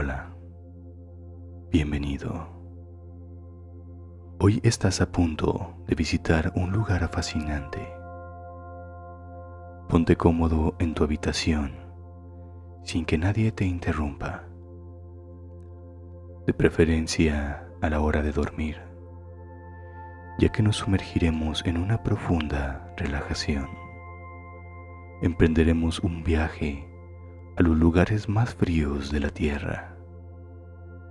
Hola, bienvenido. Hoy estás a punto de visitar un lugar fascinante. Ponte cómodo en tu habitación sin que nadie te interrumpa. De preferencia a la hora de dormir, ya que nos sumergiremos en una profunda relajación. Emprenderemos un viaje a los lugares más fríos de la tierra.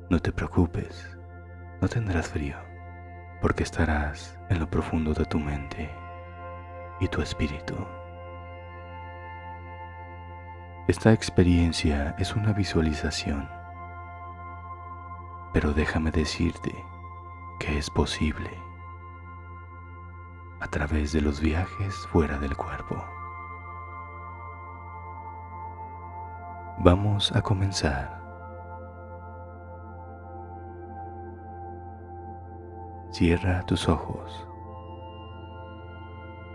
No te preocupes, no tendrás frío, porque estarás en lo profundo de tu mente y tu espíritu. Esta experiencia es una visualización, pero déjame decirte que es posible a través de los viajes fuera del cuerpo. Vamos a comenzar. Cierra tus ojos.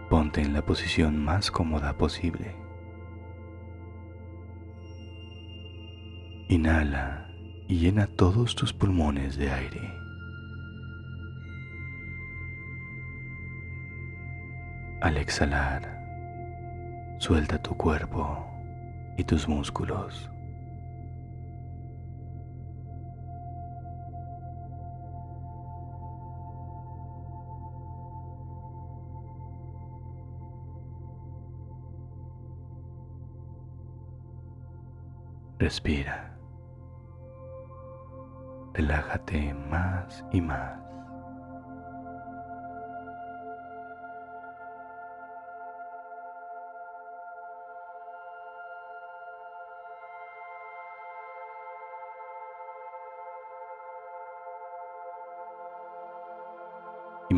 Ponte en la posición más cómoda posible. Inhala y llena todos tus pulmones de aire. Al exhalar, suelta tu cuerpo y tus músculos. Respira. Relájate más y más.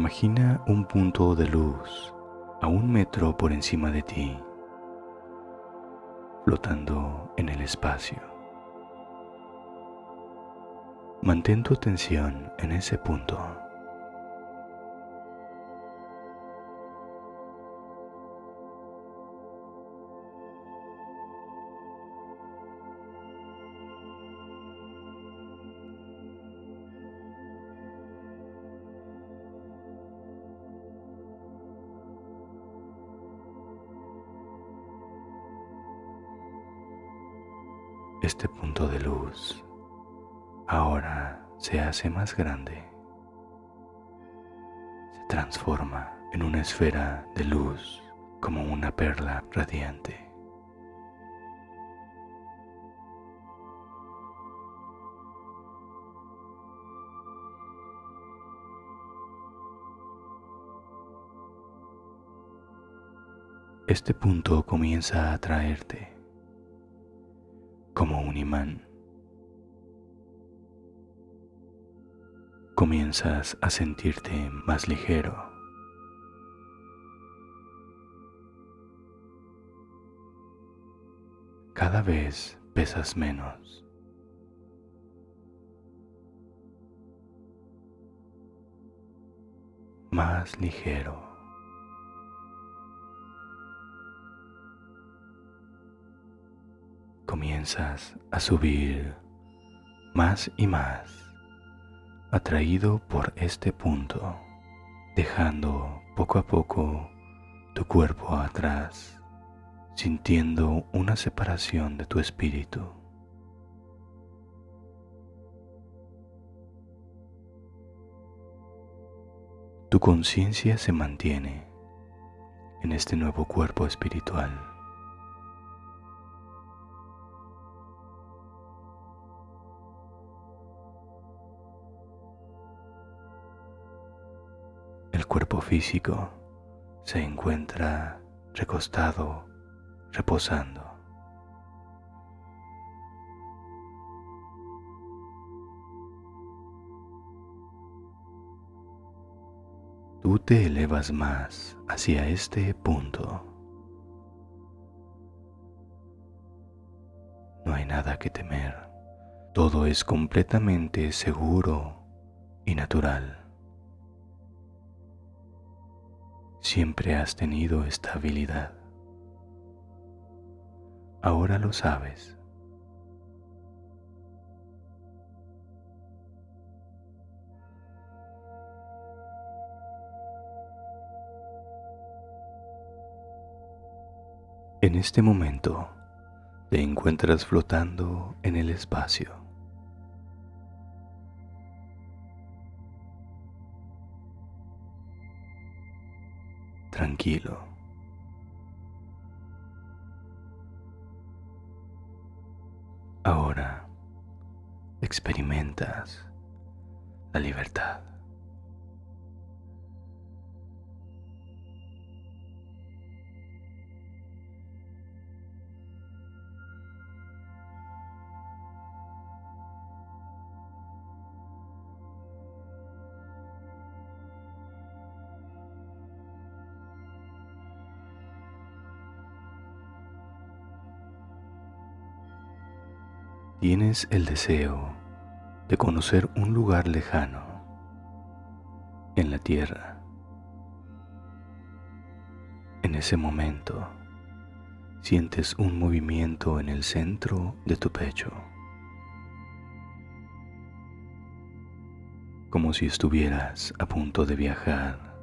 Imagina un punto de luz a un metro por encima de ti, flotando en el espacio. Mantén tu atención en ese punto. Este punto de luz ahora se hace más grande. Se transforma en una esfera de luz como una perla radiante. Este punto comienza a atraerte como un imán. Comienzas a sentirte más ligero. Cada vez pesas menos. Más ligero. Comienzas a subir más y más, atraído por este punto, dejando poco a poco tu cuerpo atrás, sintiendo una separación de tu espíritu. Tu conciencia se mantiene en este nuevo cuerpo espiritual. Cuerpo físico se encuentra recostado, reposando. Tú te elevas más hacia este punto. No hay nada que temer. Todo es completamente seguro y natural. Siempre has tenido esta habilidad. Ahora lo sabes. En este momento te encuentras flotando en el espacio. Ahora experimentas la libertad. Tienes el deseo de conocer un lugar lejano en la tierra. En ese momento sientes un movimiento en el centro de tu pecho, como si estuvieras a punto de viajar,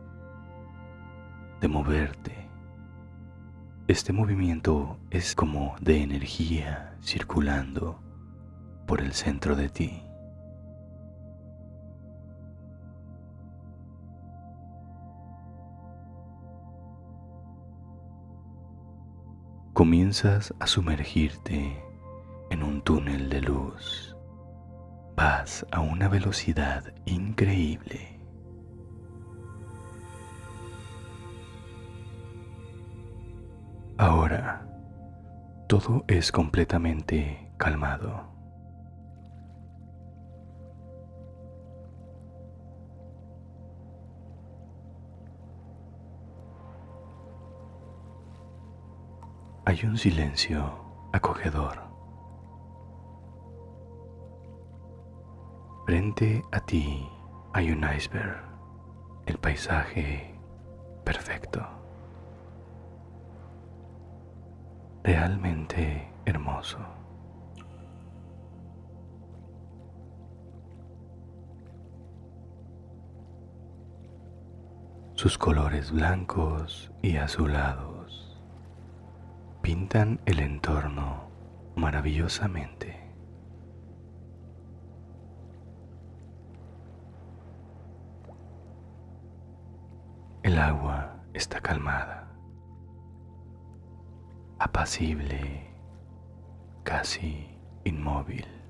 de moverte. Este movimiento es como de energía circulando por el centro de ti. Comienzas a sumergirte en un túnel de luz. Vas a una velocidad increíble. Ahora, todo es completamente calmado. Hay un silencio acogedor. Frente a ti hay un iceberg, el paisaje perfecto, realmente hermoso. Sus colores blancos y azulados pintan el entorno maravillosamente. El agua está calmada, apacible, casi inmóvil.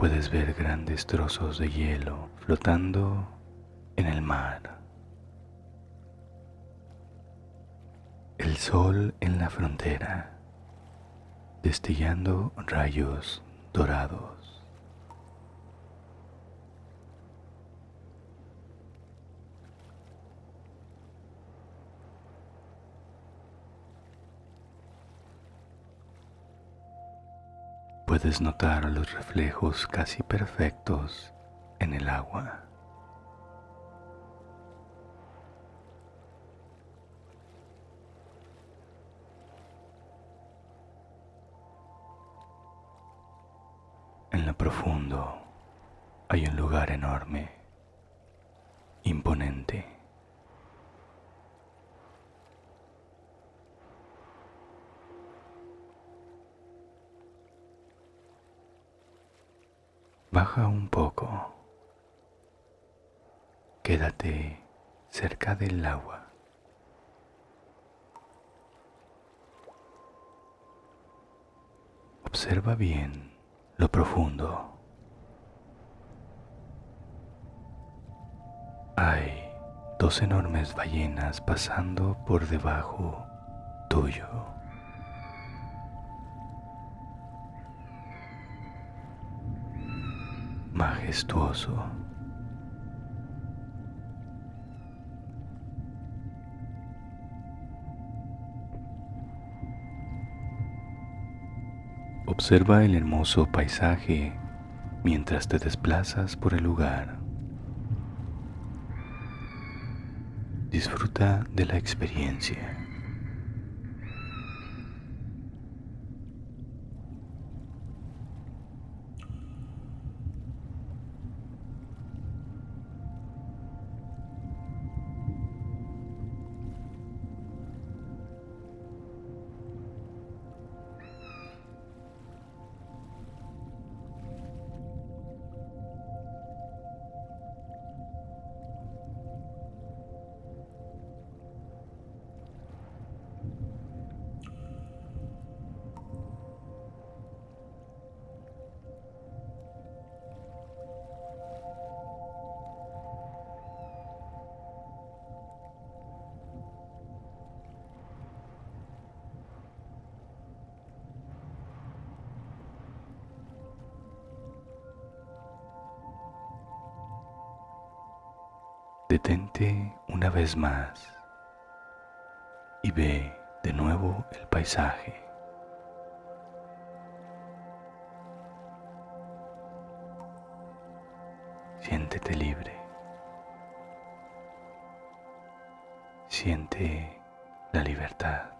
Puedes ver grandes trozos de hielo flotando en el mar. El sol en la frontera, destellando rayos dorados. Puedes notar los reflejos casi perfectos en el agua. En lo profundo hay un lugar enorme, Baja un poco. Quédate cerca del agua. Observa bien lo profundo. Hay dos enormes ballenas pasando por debajo tuyo. Majestuoso. Observa el hermoso paisaje mientras te desplazas por el lugar. Disfruta de la experiencia. Detente una vez más y ve de nuevo el paisaje. Siéntete libre. Siente la libertad.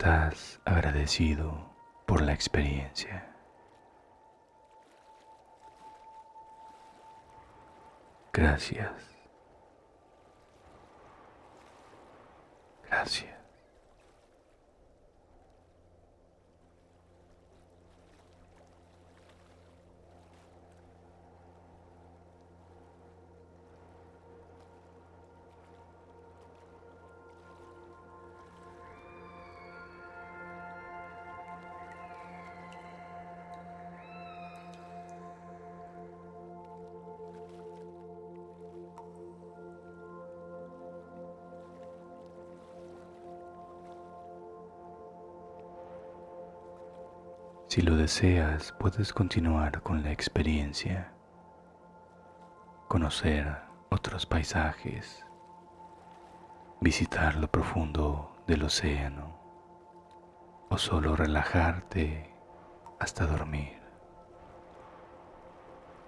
Estás agradecido por la experiencia. Gracias. Gracias. Si lo deseas, puedes continuar con la experiencia, conocer otros paisajes, visitar lo profundo del océano o solo relajarte hasta dormir.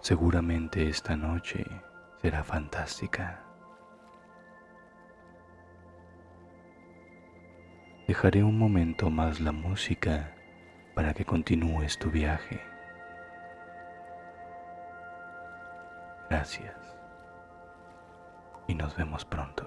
Seguramente esta noche será fantástica. Dejaré un momento más la música para que continúes tu viaje. Gracias y nos vemos pronto.